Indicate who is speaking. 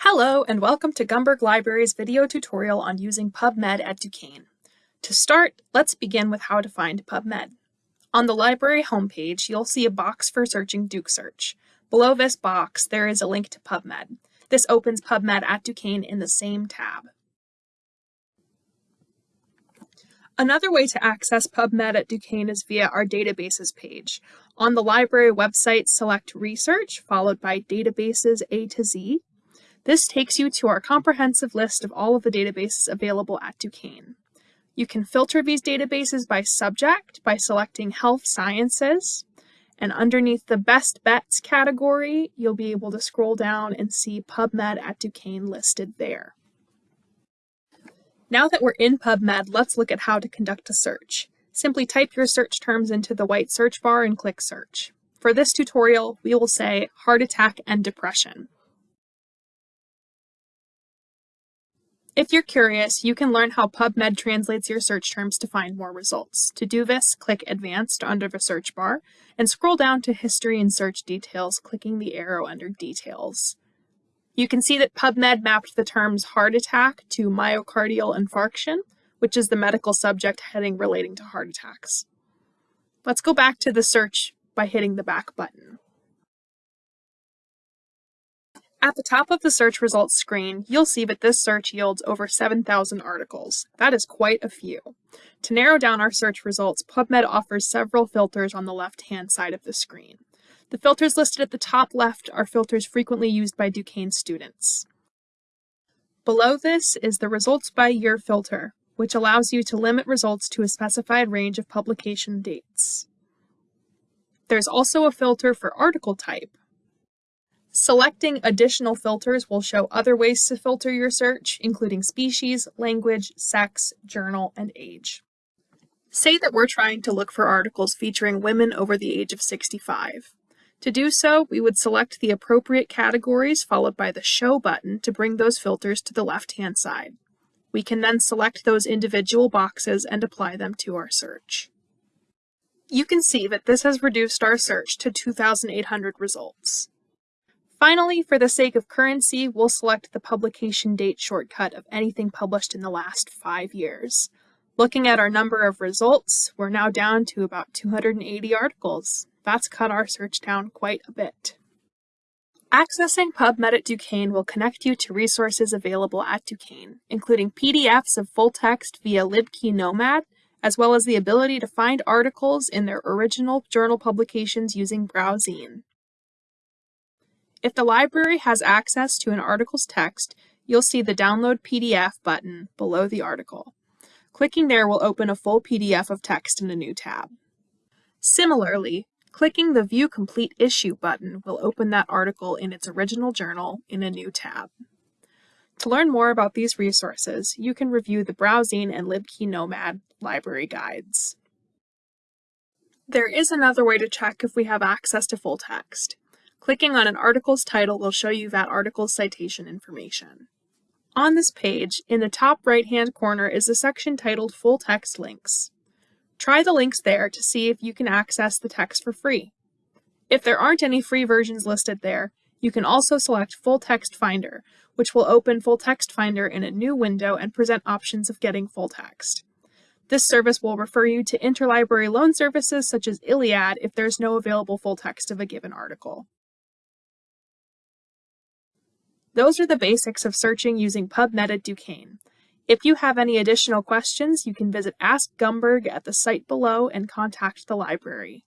Speaker 1: Hello and welcome to Gumberg Library's video tutorial on using PubMed at Duquesne. To start, let's begin with how to find PubMed. On the library homepage, you'll see a box for searching Duke Search. Below this box, there is a link to PubMed. This opens PubMed at Duquesne in the same tab. Another way to access PubMed at Duquesne is via our databases page. On the library website, select Research, followed by Databases A to Z, this takes you to our comprehensive list of all of the databases available at Duquesne. You can filter these databases by subject by selecting Health Sciences, and underneath the Best Bets category, you'll be able to scroll down and see PubMed at Duquesne listed there. Now that we're in PubMed, let's look at how to conduct a search. Simply type your search terms into the white search bar and click Search. For this tutorial, we will say heart attack and depression. If you're curious, you can learn how PubMed translates your search terms to find more results. To do this, click Advanced under the search bar and scroll down to History and Search Details, clicking the arrow under Details. You can see that PubMed mapped the terms heart attack to myocardial infarction, which is the medical subject heading relating to heart attacks. Let's go back to the search by hitting the back button. At the top of the search results screen, you'll see that this search yields over 7,000 articles. That is quite a few. To narrow down our search results, PubMed offers several filters on the left-hand side of the screen. The filters listed at the top left are filters frequently used by Duquesne students. Below this is the Results by Year filter, which allows you to limit results to a specified range of publication dates. There's also a filter for article type, Selecting additional filters will show other ways to filter your search, including species, language, sex, journal, and age. Say that we're trying to look for articles featuring women over the age of 65. To do so, we would select the appropriate categories followed by the Show button to bring those filters to the left-hand side. We can then select those individual boxes and apply them to our search. You can see that this has reduced our search to 2,800 results. Finally, for the sake of currency, we'll select the publication date shortcut of anything published in the last five years. Looking at our number of results, we're now down to about 280 articles. That's cut our search down quite a bit. Accessing PubMed at Duquesne will connect you to resources available at Duquesne, including PDFs of full text via LibKey Nomad, as well as the ability to find articles in their original journal publications using BrowZine. If the library has access to an article's text, you'll see the Download PDF button below the article. Clicking there will open a full PDF of text in a new tab. Similarly, clicking the View Complete Issue button will open that article in its original journal in a new tab. To learn more about these resources, you can review the BrowZine and LibKey Nomad library guides. There is another way to check if we have access to full text. Clicking on an article's title will show you that article's citation information. On this page, in the top right-hand corner is a section titled Full Text Links. Try the links there to see if you can access the text for free. If there aren't any free versions listed there, you can also select Full Text Finder, which will open Full Text Finder in a new window and present options of getting full text. This service will refer you to interlibrary loan services such as ILLiad if there's no available full text of a given article. Those are the basics of searching using PubMed at Duquesne. If you have any additional questions, you can visit Ask Gumberg at the site below and contact the library.